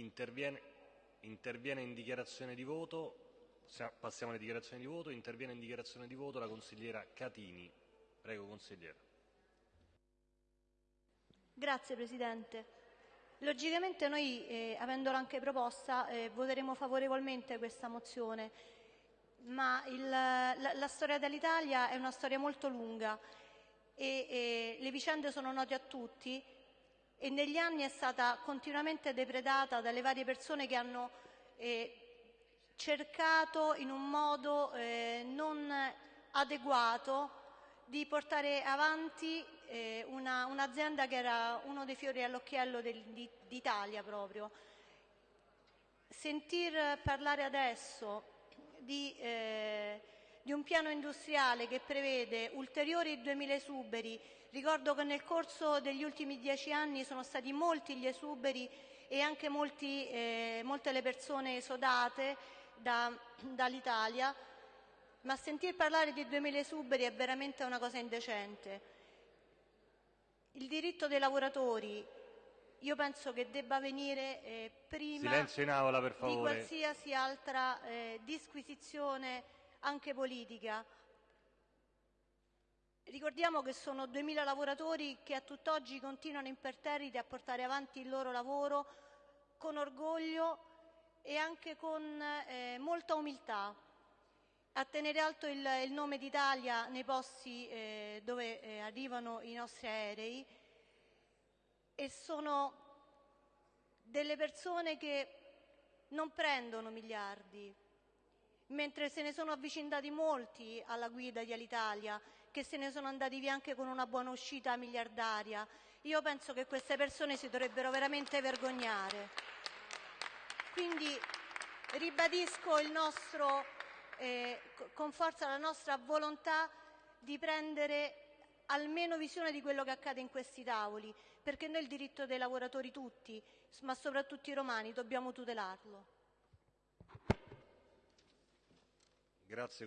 interviene, interviene in dichiarazione di voto, passiamo alle dichiarazioni di voto, interviene in dichiarazione di voto la consigliera Catini. Prego consigliera. Grazie Presidente. Logicamente noi, eh, avendola anche proposta, eh, voteremo favorevolmente questa mozione, ma il, la, la, storia dell'Italia è una storia molto lunga e, e le vicende sono note a tutti e negli anni è stata continuamente depredata dalle varie persone che hanno eh, cercato in un modo eh, non adeguato di portare avanti eh, un'azienda un che era uno dei fiori all'occhiello d'Italia proprio. Sentir parlare adesso di, eh, di, un piano industriale che prevede ulteriori 2.000 esuberi, ricordo che nel corso degli ultimi dieci anni sono stati molti gli esuberi e anche molti, eh, molte le persone esodate da, dall'Italia, ma sentir parlare di 2.000 esuberi è veramente una cosa indecente. Il diritto dei lavoratori io penso che debba venire eh, prima aula, di qualsiasi altra eh, disquisizione anche politica. Ricordiamo che sono 2.000 lavoratori che a tutt'oggi continuano imperterriti a portare avanti il loro lavoro con orgoglio e anche con eh, molta umiltà. A tenere alto il, il nome d'Italia nei posti eh, dove eh, arrivano i nostri aerei. E sono delle persone che non prendono miliardi, mentre se ne sono avvicinati molti alla guida di Alitalia, che se ne sono andati via anche con una buona uscita miliardaria. Io penso che queste persone si dovrebbero veramente vergognare. Quindi ribadisco nostro eh, con forza la nostra volontà di prendere almeno visione di quello che accade in questi tavoli, perché noi il diritto dei lavoratori tutti, ma soprattutto i romani, dobbiamo tutelarlo. Grazie.